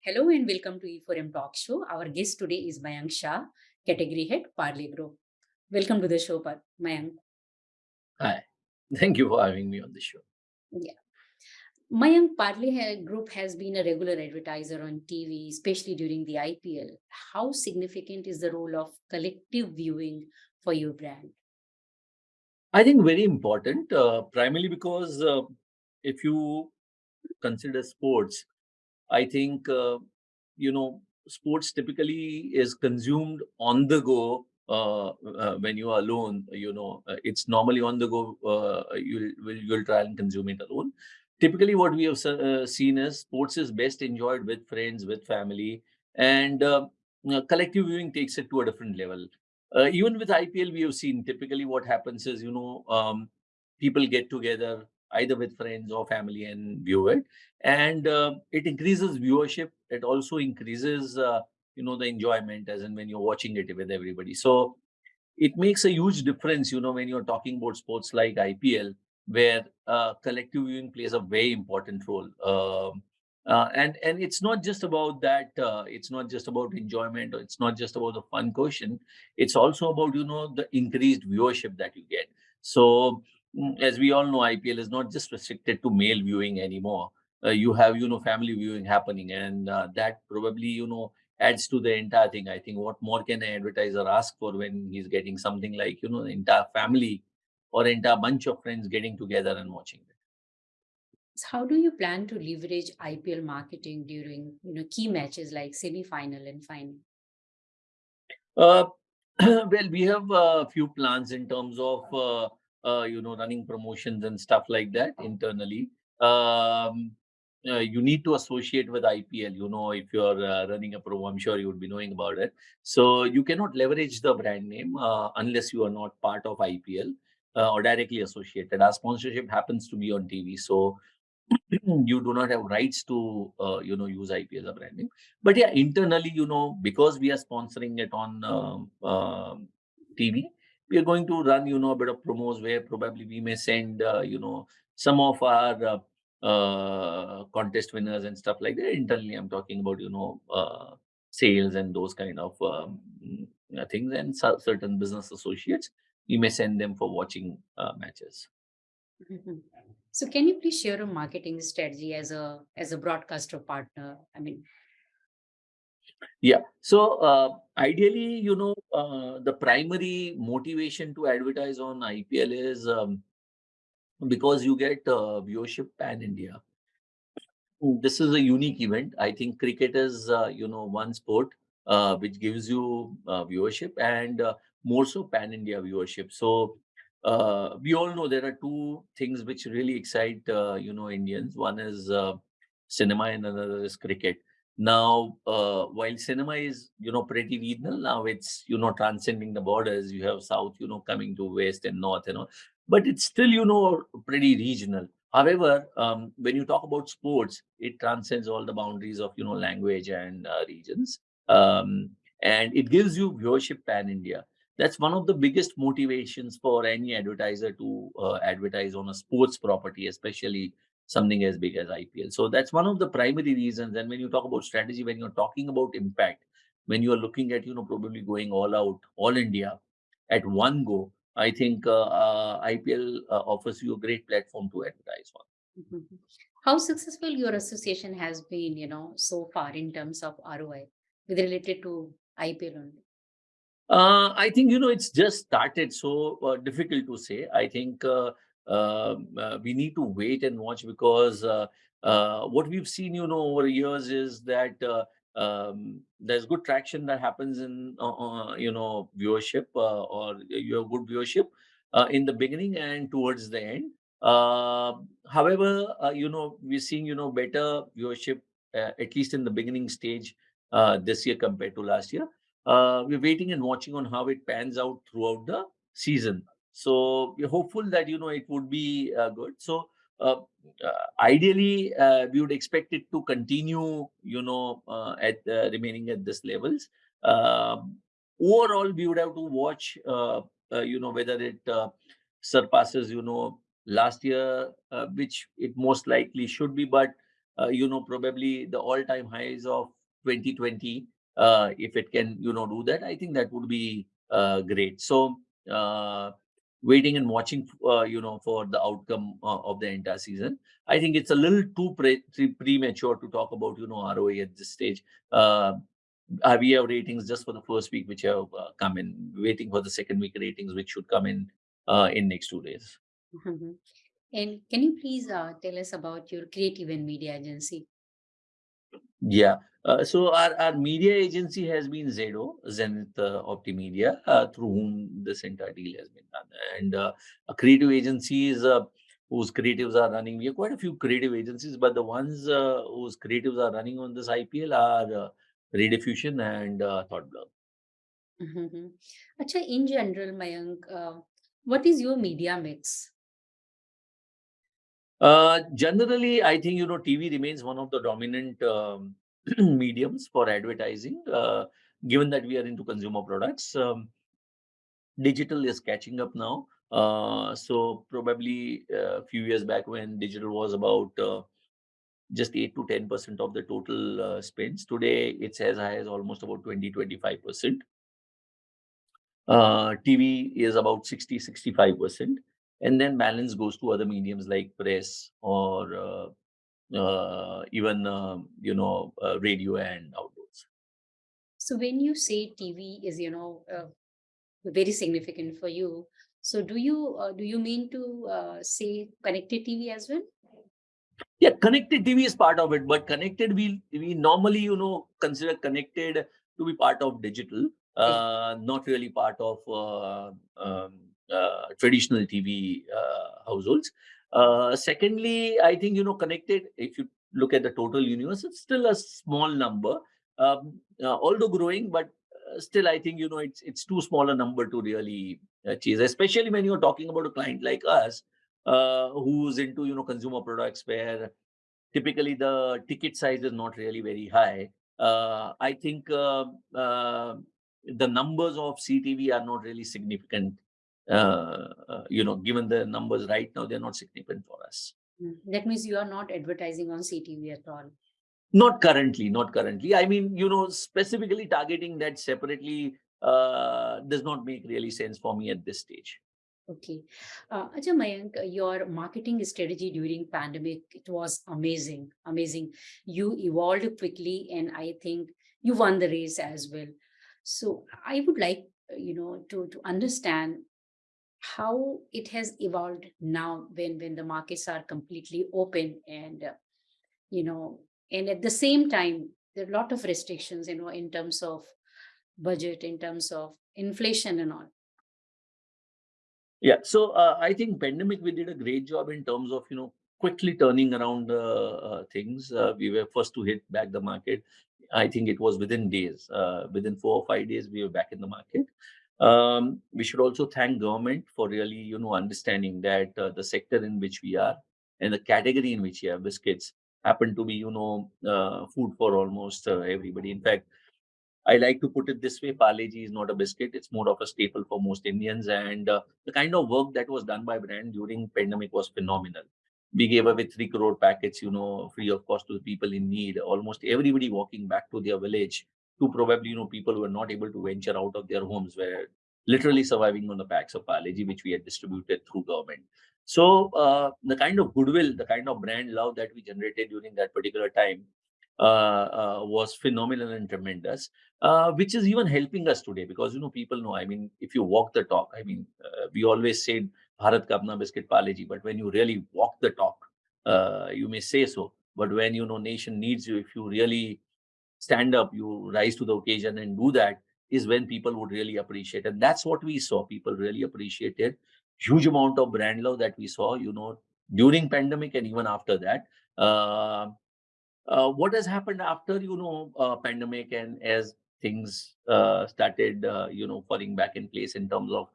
Hello and welcome to E4M Talk Show. Our guest today is Mayank Shah, Category Head, Parle Group. Welcome to the show, Mayank. Hi. Thank you for having me on the show. Yeah. Mayank Parle Group has been a regular advertiser on TV, especially during the IPL. How significant is the role of collective viewing for your brand? I think very important, uh, primarily because uh, if you consider sports, I think uh, you know sports typically is consumed on the go uh, uh, when you are alone. You know, uh, it's normally on the go. Uh, you'll will you'll try and consume it alone. Typically, what we have uh, seen is sports is best enjoyed with friends, with family, and uh, collective viewing takes it to a different level. Uh, even with IPL, we have seen typically what happens is you know um, people get together either with friends or family and view it. And uh, it increases viewership. It also increases uh, you know the enjoyment as in when you're watching it with everybody. So it makes a huge difference you know when you're talking about sports like ipl where uh, collective viewing plays a very important role. Um, uh, and and it's not just about that uh, it's not just about enjoyment or it's not just about the fun quotient. It's also about you know the increased viewership that you get. So mm, as we all know ipl is not just restricted to male viewing anymore. Uh, you have you know family viewing happening and uh, that probably you know adds to the entire thing. I think what more can an advertiser ask for when he's getting something like you know the entire family or entire bunch of friends getting together and watching it So how do you plan to leverage IPL marketing during you know key matches like semi-final and final? uh, well we have a few plans in terms of uh, uh, you know running promotions and stuff like that internally um, uh, you need to associate with IPL. You know, if you're uh, running a pro, I'm sure you would be knowing about it. So you cannot leverage the brand name uh, unless you are not part of IPL uh, or directly associated. Our sponsorship happens to be on TV, so you do not have rights to uh, you know use IP as a branding. But yeah, internally, you know, because we are sponsoring it on um, um, TV, we are going to run you know a bit of promos where probably we may send uh, you know some of our uh, uh, contest winners and stuff like that. Internally, I'm talking about you know uh, sales and those kind of um, mm, uh, things and certain business associates. We may send them for watching uh, Mhm. So can you please share a marketing strategy as a as a broadcaster partner? I mean, Yeah. So, uh, ideally, you know, uh, the primary motivation to advertise on IPL is um, because you get uh, viewership pan India. Mm, This is a unique event. I think cricket is, uh, you know, one sport uh, which gives you uh, viewership and uh, more so pan India viewership. So, uh, we all know there are two things which really excite, uh, you know, Indians. One is uh, cinema and another is cricket. Now, uh, while cinema is, you know, pretty regional, now it's, you know, transcending the borders. You have South, you know, coming to West and North, you know, but it's still, you know, pretty regional. However, um, when you talk about sports, it transcends all the boundaries of, you know, language and uh, regions. Um, and it gives you viewership pan India. That's one of the biggest motivations for any advertiser to uh, advertise on a sports property, especially something as big as IPL. So that's one of the primary reasons. And when you talk about strategy, when you're talking about impact, when you are looking at, you know, probably going all out, all India at one go, I think uh, uh, IPL uh, offers you a great platform to advertise on. Mhm. how successful your association has been, you know, so far in terms of ROI with related to IPL only? Uh, I think you know it's just started, so uh, difficult to say. I think uh, um, uh, we need to wait and watch because uh, uh, what we've seen, you know, over years is that um, there's good traction that happens in you know viewership or you have good viewership in the beginning and towards the end. However, you know we're seeing you know better viewership at least in the beginning stage this year compared to last year uh, we're waiting and watching on how it pans out throughout the season. So we're hopeful that you know it would be uh, good. So uh, uh, ideally, uh, we would expect it to continue, you know, uh, at remaining at this levels. Um, overall, we would have to watch, you know, whether it surpasses, you know, last year, which it most likely should be, but you know, probably the all-time highs of 2020, uh, if it can, you know, do that, I think that would be uh, great. So, uh, waiting and watching, uh, you know, for the outcome uh, of the entire season. I think it's a little too pre- pre- premature to talk about, you know, ROA at this stage. Uh, we have ratings just for the first week, which have uh, come in. Waiting for the second week ratings, which should come in uh, in next two days. Mhm. And can you please uh, tell us about your creative and media agency? Yeah. Uh, so our, our media agency has been Zedo, Zenith uh, Optimedia, uh, through whom this entire deal has been done. And uh, a creative agencies uh, whose creatives are running. We have quite a few creative agencies, but the ones uh, whose creatives are running on this IPL are uh, Rediffusion and uh, Thoughtblurb. Mhm. Acha, in general, Mayank, uh, what is your media mix? Uh, generally, I think you know TV remains one of the dominant um, mediums for advertising. Uh, given that we are into consumer products, um, digital is catching up now. Uh, so probably a few years back when digital was about uh, just 8 to 10 percent of the total uh, spends, today it's as high as almost about 20 25 percent. Uh, TV is about 60 65 percent, and then balance goes to other mediums like press or uh, uh, even um, you know uh, radio and outdoors. So when you say TV is, you know, uh, very significant for you, so do you uh, do you mean to uh, say connected TV as well? Yeah, connected TV is part of it, but connected we we normally you know consider connected to be part of digital, uh, not really part of uh, um, uh, traditional TV uh, households. Uh, secondly, I think you know connected. If you look at the total universe, it's still a small number, um, uh, although growing, but uh, still I think you know it's it's too small a number to really chase, especially when you're talking about a client like us uh, who's into you know consumer products where typically the ticket size is not really very high. Uh, I think uh, uh, the numbers of CTV are not really significant. Uh, you know, given the numbers right now, they're not significant for us. Mm. That means you are not advertising on CTV at all. Not currently, not currently. I mean, you know, specifically targeting that separately uh, does not make really sense for me at this stage. Okay. Uh, Acha Mayank, your marketing strategy during pandemic, it was amazing, amazing. You evolved quickly and I think you won the race as well. So I would like, you know, to, to understand how it has evolved now when, when the markets are completely open and, uh, you know, and at the same time, there are a lot of restrictions, you know, in terms of budget, in terms of inflation and all. Yeah, so uh, I think pandemic we did a great job in terms of you know quickly turning around uh, uh, things. Uh, we were first to hit back the market. I think it was within days, uh, within four or five days, we were back in the market. Um, we should also thank government for really you know understanding that uh, the sector in which we are and the category in which we have biscuits happen to be you know uh, food for almost uh, everybody. In fact I like to put it this way: Parle-G is not a biscuit; it's more of a staple for most Indians. And uh, the kind of work that was done by brand during pandemic was phenomenal. We gave away three crore packets, you know, free of cost to the people in need. Almost everybody walking back to their village to probably, you know, people who were not able to venture out of their homes were literally surviving on the packs of Parle-G, which we had distributed through government. So uh, the kind of goodwill, the kind of brand love that we generated during that particular time uh, uh, was phenomenal and tremendous uh, which is even helping us today because you know people know. I mean, if you walk the talk, I mean, uh, we always said Bharat ka apna biscuit Parle-G, but when you really walk the talk, uh, you may say so. But when you know nation needs you, if you really stand up, you rise to the occasion and do that, is when people would really appreciate. And that's what we saw. People really appreciated huge amount of brand love that we saw. You know, during pandemic and even after that. Uh, uh, what has happened after you know uh, pandemic and as things uh, started uh, you know falling back in place in terms of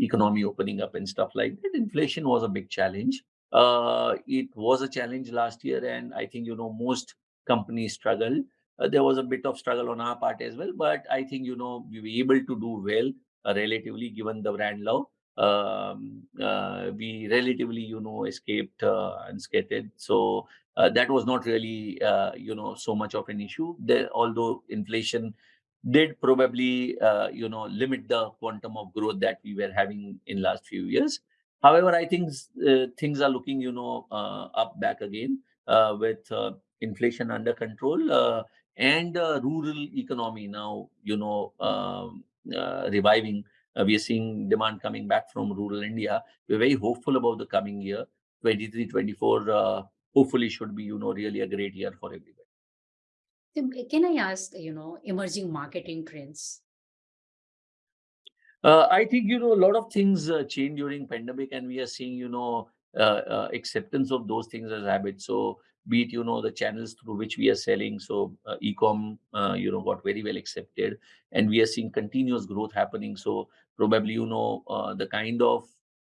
economy opening up and stuff like that inflation was a big challenge uh, it was a challenge last year and i think you know most companies struggled uh, there was a bit of struggle on our part as well but i think you know we were able to do well uh, relatively given the brand love um, uh, we relatively, you know, escaped uh, unscathed. So uh, that was not really, uh, you know, so much of an issue. Although inflation did probably, you know, limit the quantum of growth that we were having in last few years. However, I think things are looking, you know, up back again with inflation under control and rural economy now, you know, um, reviving uh, we are seeing demand coming back from rural India. We're very hopeful about the coming year. 23, 24 uh, hopefully should be, you know, really a great year for everybody. Can I ask, you know, emerging marketing trends? Uh, I think, you know, a lot of things uh, change during pandemic and we are seeing, you know, uh, uh, acceptance of those things as habits. So be it, you know, the channels through which we are selling. So uh, e-com, uh, you know, got very well accepted and we are seeing continuous growth happening. So probably, you know, uh, the kind of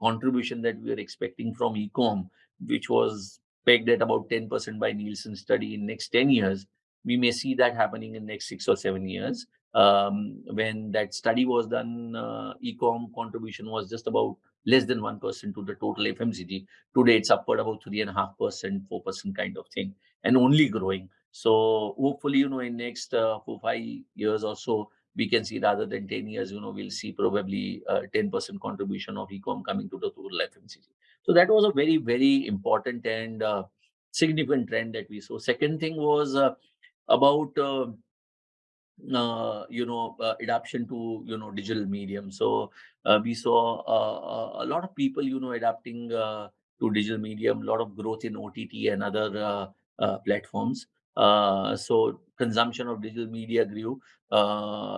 contribution that we are expecting from e-com, which was pegged at about 10% by Nielsen study in next 10 years, we may see that happening in next six or seven years. Um, when that study was done, uh, e-com contribution was just about less than 1% to the total FMCG. Today, it's upward about 3.5%, 4% kind of thing, and only growing. So hopefully, you know, in next uh, four, five years or so, we can see rather than 10 years, you know, we'll see probably uh, 10% contribution of e-com coming to the total FMCG. So that was a very, very important and uh, significant trend that we saw. Second thing was uh, about uh, you know uh, adaptation to you know digital medium. So uh, we saw uh, uh, a lot of people you know adapting uh, to digital medium a lot of growth in ott and other platforms. So consumption of digital media grew.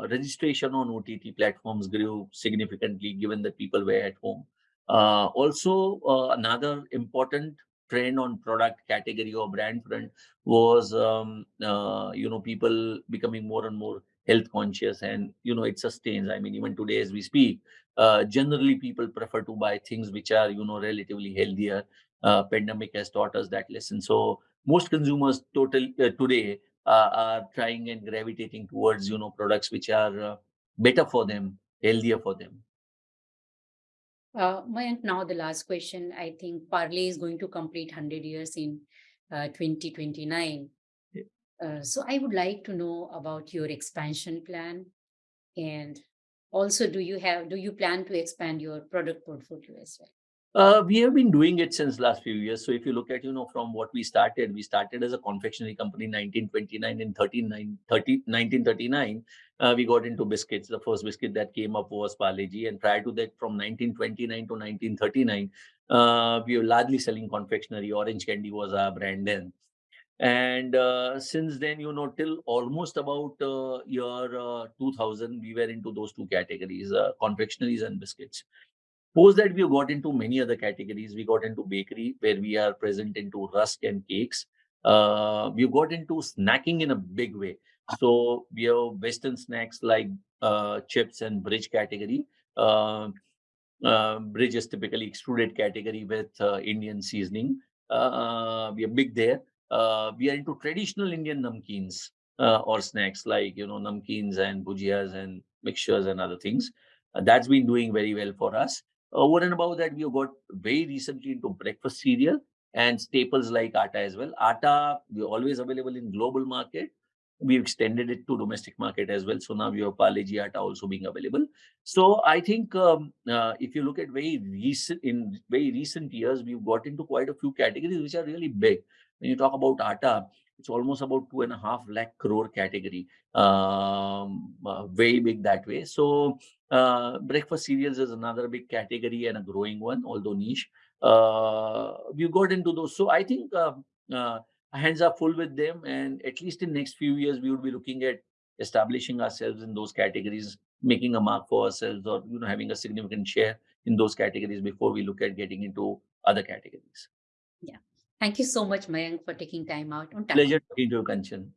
Registration on ott platforms grew significantly given that people were at home. Also another important trend on product category or brand front was um, uh, you know people becoming more and more health conscious and you know it sustains. I mean even today as we speak uh, generally people prefer to buy things which are you know relatively healthier. Uh, pandemic has taught us that lesson. So most consumers total uh, today uh, are trying and gravitating towards you know products which are uh, better for them healthier for them Uh, now the last question. I think Parle is going to complete 100 years in uh, 2029. Yeah. Uh, so I would like to know about your expansion plan and also do you have do you plan to expand your product portfolio as well? Uh, we have been doing it since last few years. So if you look at, you know, from what we started, we started as a confectionery company in 1929 and 39, 30, 1939. Uh, we got into biscuits. The first biscuit that came up was Parle-G. And prior to that, from 1929 to 1939, uh, we were largely selling confectionery. Orange Candy was our brand then. And uh, since then, you know, till almost about uh, year uh, 2000, we were into those two categories, confectionaries and biscuits. Post that we got into many other categories. We got into bakery where we are present into rusk and cakes. Uh, we got into snacking in a big way. So we have Western snacks like uh, chips and bridge category. Uh, uh, bridge is typically extruded category with uh, Indian seasoning. Uh, we are big there. Uh, we are into traditional Indian namkeens or snacks like you know namkeens and bhujiyas and mixtures and other things. That's been doing very well for us. Over and above that, we have got very recently into breakfast cereal and staples like atta as well. Atta, we're always available in global market. We've extended it to domestic market as well. So now we have Parle-G atta also being available. So I think um, uh, if you look at very recent, in very recent years, we've got into quite a few categories which are really big. When you talk about atta, it's almost about two and a half lakh crore category. Um, uh, very big that way. So uh, breakfast cereals is another big category and a growing one, although niche. Uh, we got into those. So I think uh, uh, hands are full with them, and at least in next few years, we would be looking at establishing ourselves in those categories, making a mark for ourselves, or you know having a significant share in those categories before we look at getting into other categories. Yeah. Thank you so much, Mayank, for taking time out on time. Pleasure talking to you, Kanchan.